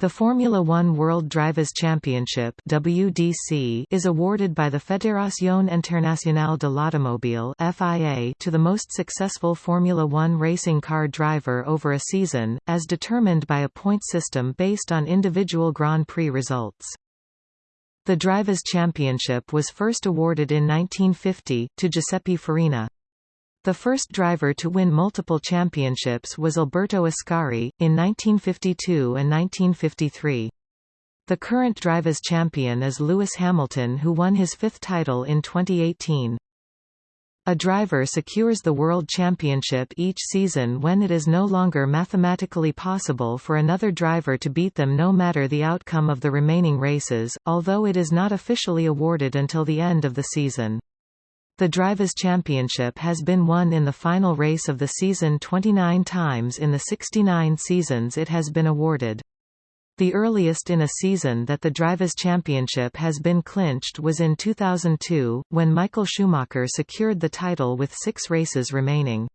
The Formula One World Drivers' Championship WDC is awarded by the Fédération Internationale de l'Automobile FIA to the most successful Formula One racing car driver over a season, as determined by a point system based on individual Grand Prix results. The Drivers' Championship was first awarded in 1950, to Giuseppe Farina. The first driver to win multiple championships was Alberto Ascari, in 1952 and 1953. The current drivers' champion is Lewis Hamilton who won his fifth title in 2018. A driver secures the World Championship each season when it is no longer mathematically possible for another driver to beat them no matter the outcome of the remaining races, although it is not officially awarded until the end of the season. The Drivers' Championship has been won in the final race of the season 29 times in the 69 seasons it has been awarded. The earliest in a season that the Drivers' Championship has been clinched was in 2002, when Michael Schumacher secured the title with six races remaining.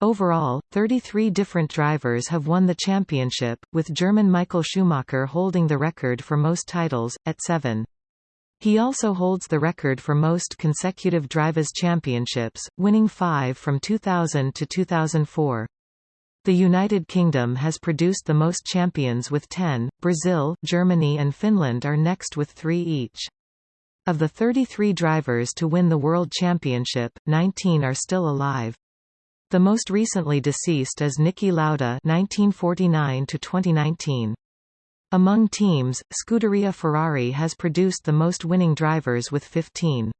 Overall, 33 different drivers have won the championship, with German Michael Schumacher holding the record for most titles, at seven. He also holds the record for most consecutive Drivers' Championships, winning five from 2000 to 2004. The United Kingdom has produced the most champions with 10, Brazil, Germany and Finland are next with three each. Of the 33 drivers to win the World Championship, 19 are still alive. The most recently deceased is Niki Lauda 1949 2019. Among teams, Scuderia Ferrari has produced the most winning drivers with 15.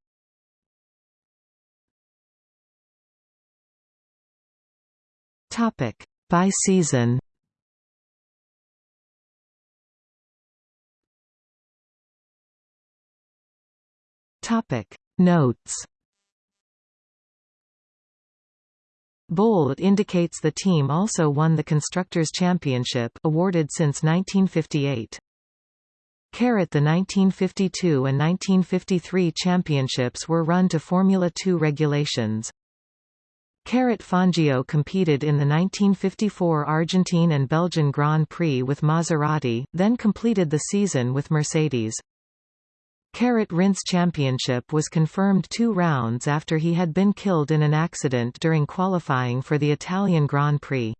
Topic: By season. Topic: Notes. Bold indicates the team also won the Constructors' Championship awarded since 1958. Caret the 1952 and 1953 championships were run to Formula 2 regulations. Caret Fangio competed in the 1954 Argentine and Belgian Grand Prix with Maserati, then completed the season with Mercedes. Caret Rindt's Championship was confirmed two rounds after he had been killed in an accident during qualifying for the Italian Grand Prix.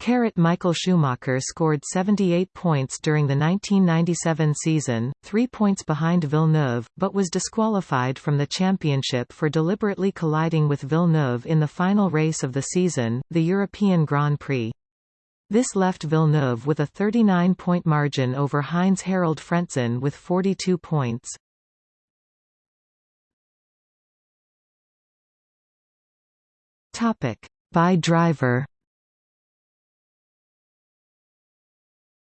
Caret Michael Schumacher scored 78 points during the 1997 season, three points behind Villeneuve, but was disqualified from the championship for deliberately colliding with Villeneuve in the final race of the season, the European Grand Prix. This left Villeneuve with a 39-point margin over Heinz-Harald Frentzen with 42 points. Topic. By driver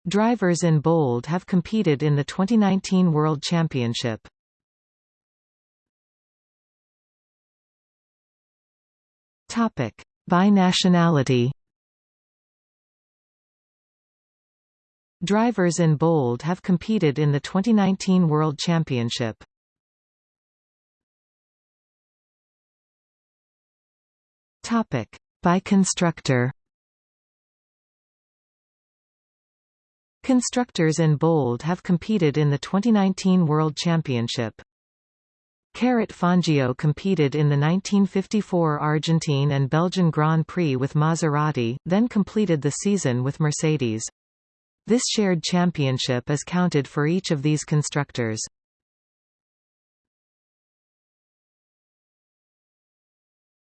Drivers in bold have competed in the 2019 World Championship. Topic. By nationality Drivers in bold have competed in the 2019 World Championship. Topic: By constructor. Constructors in bold have competed in the 2019 World Championship. Caret Fangio competed in the 1954 Argentine and Belgian Grand Prix with Maserati, then completed the season with Mercedes. This shared championship is counted for each of these constructors.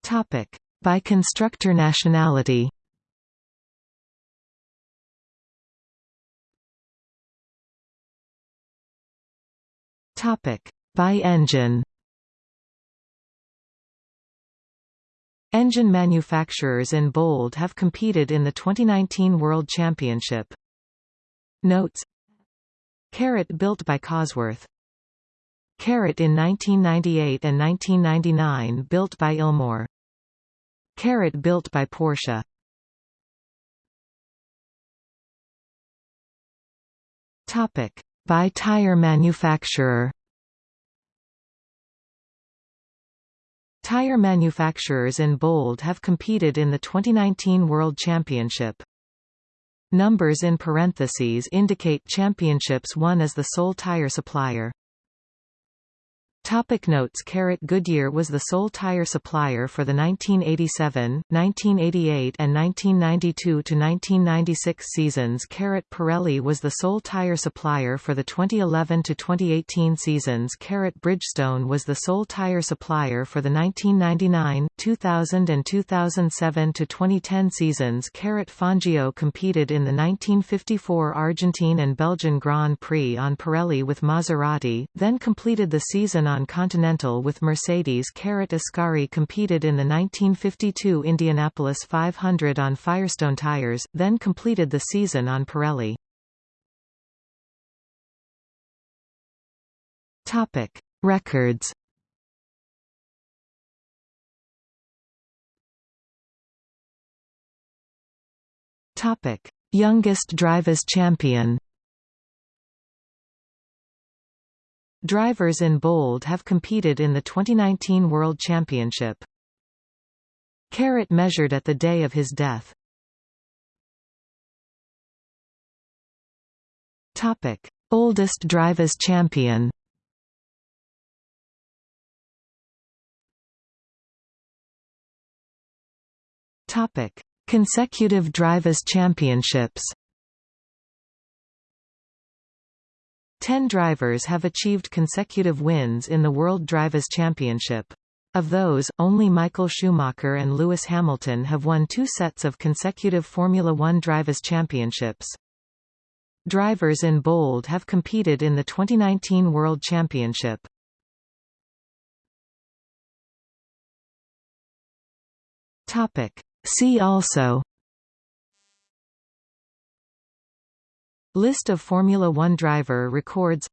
Topic: By constructor nationality. Topic: By engine. Engine manufacturers in bold have competed in the 2019 World Championship. Notes. Caret built by Cosworth. Caret in 1998 and 1999 built by Ilmor Caret built by Porsche Topic. By tire manufacturer. Tire manufacturers in bold have competed in the 2019 World Championship Numbers in parentheses indicate championships won as the sole tire supplier. Topic notes. Caret Goodyear was the sole tire supplier for the 1987, 1988 and 1992–1996 seasons. Caret Pirelli was the sole tire supplier for the 2011–2018 seasons. Caret Bridgestone was the sole tire supplier for the 1999, 2000 and 2007–2010 seasons. Caret Fangio competed in the 1954 Argentine and Belgian Grand Prix on Pirelli with Maserati, then completed the season on Continental with Mercedes Caret Ascari competed in the 1952 Indianapolis 500 on Firestone tires, then completed the season on Pirelli. Topic: Records. Topic: Youngest drivers champion. Drivers in bold have competed in the 2019 World Championship. Caret measured at the day of his death. Topic: Oldest drivers champion. Topic: Consecutive drivers championships. Ten drivers have achieved consecutive wins in the World Drivers' Championship. Of those, only Michael Schumacher and Lewis Hamilton have won two sets of consecutive Formula One Drivers' Championships. Drivers in bold have competed in the 2019 World Championship. See also List of Formula One driver records.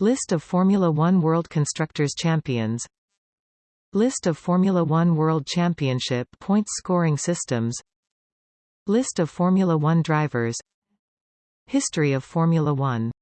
List of Formula One World Constructors Champions. List of Formula One World Championship points scoring systems. List of Formula One drivers. History of Formula One